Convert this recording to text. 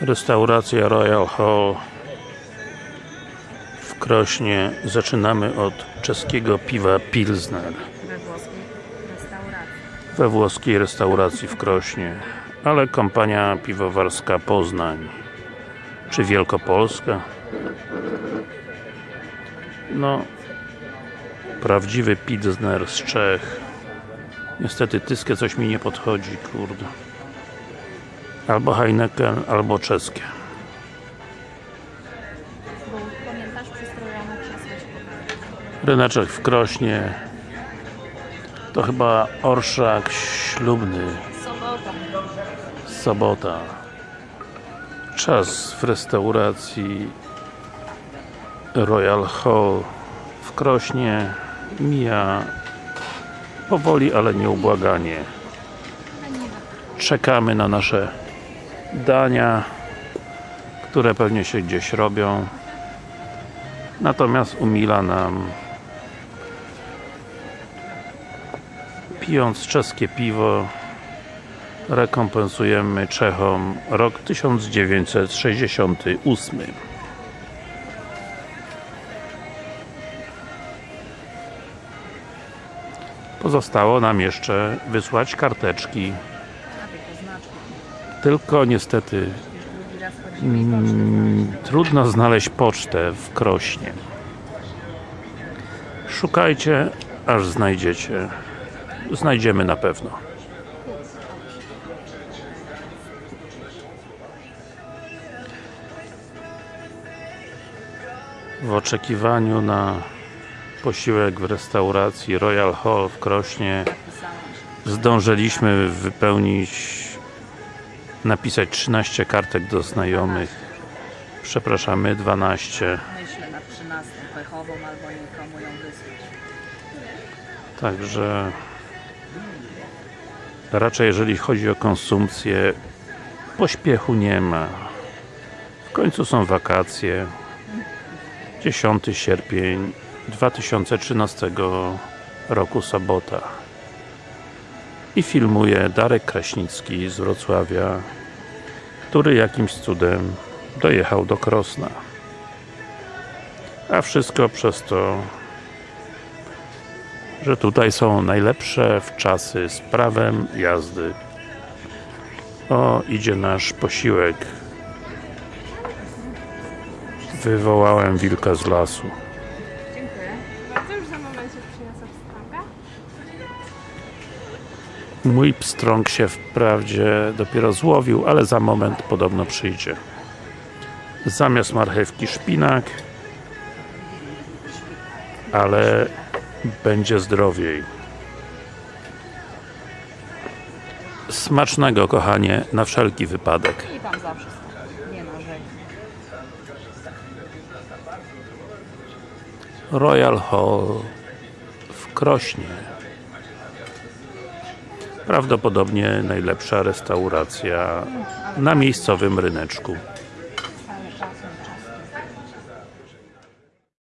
Restauracja Royal Hall w Krośnie. Zaczynamy od czeskiego piwa Pilsner we włoskiej restauracji. we włoskiej restauracji w Krośnie. Ale kompania piwowarska Poznań czy Wielkopolska no prawdziwy Pilsner z Czech niestety tyskie coś mi nie podchodzi, kurde albo Heineken, albo czeskie. Ryneczek w Krośnie. To chyba orszak ślubny. Sobota. sobota. Czas w restauracji Royal Hall w Krośnie. Mija powoli, ale nieubłaganie. Czekamy na nasze dania które pewnie się gdzieś robią natomiast umila nam pijąc czeskie piwo rekompensujemy Czechom rok 1968 Pozostało nam jeszcze wysłać karteczki. Tylko niestety mm, trudno znaleźć pocztę w Krośnie. Szukajcie aż znajdziecie. Znajdziemy na pewno. W oczekiwaniu na posiłek w restauracji Royal Hall w Krośnie zdążyliśmy wypełnić napisać 13 kartek do znajomych. Przepraszamy 12 Myślę nad 13 pechową albo nikomu ją wysłać. Także raczej jeżeli chodzi o konsumpcję pośpiechu nie ma. W końcu są wakacje. 10 sierpień 2013 roku sobota. I filmuje Darek Kraśnicki z Wrocławia który jakimś cudem dojechał do Krosna a wszystko przez to że tutaj są najlepsze wczasy z prawem jazdy. O, idzie nasz posiłek. Wywołałem wilka z lasu. Mój pstrąg się wprawdzie dopiero złowił, ale za moment podobno przyjdzie. Zamiast marchewki szpinak, ale będzie zdrowiej. Smacznego, kochanie, na wszelki wypadek. I tam zawsze. Nie. Royal Hall w Krośnie. Prawdopodobnie najlepsza restauracja na miejscowym ryneczku.